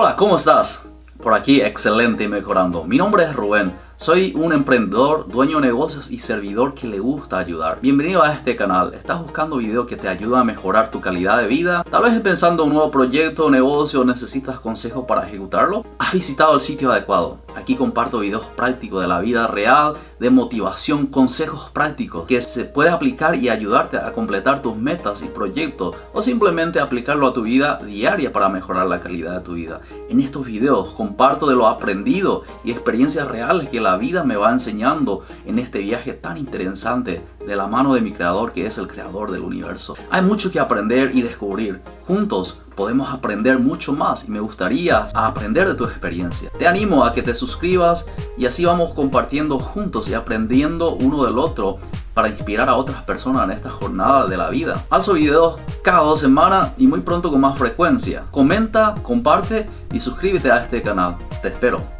Hola, ¿cómo estás? Por aquí, excelente y mejorando. Mi nombre es Rubén. Soy un emprendedor, dueño de negocios y servidor que le gusta ayudar. Bienvenido a este canal. ¿Estás buscando videos que te ayudan a mejorar tu calidad de vida? Tal vez pensando en un nuevo proyecto o negocio necesitas consejos para ejecutarlo. Has visitado el sitio adecuado. Aquí comparto videos prácticos de la vida real, de motivación, consejos prácticos que se puede aplicar y ayudarte a completar tus metas y proyectos o simplemente aplicarlo a tu vida diaria para mejorar la calidad de tu vida. En estos videos comparto de lo aprendido y experiencias reales que la vida me va enseñando en este viaje tan interesante de la mano de mi creador que es el creador del universo. Hay mucho que aprender y descubrir. Juntos podemos aprender mucho más y me gustaría aprender de tu experiencia. Te animo a que te suscribas y así vamos compartiendo juntos y aprendiendo uno del otro para inspirar a otras personas en esta jornada de la vida. Alzo videos cada dos semanas y muy pronto con más frecuencia. Comenta, comparte y suscríbete a este canal. Te espero.